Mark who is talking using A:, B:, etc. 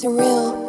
A: surreal.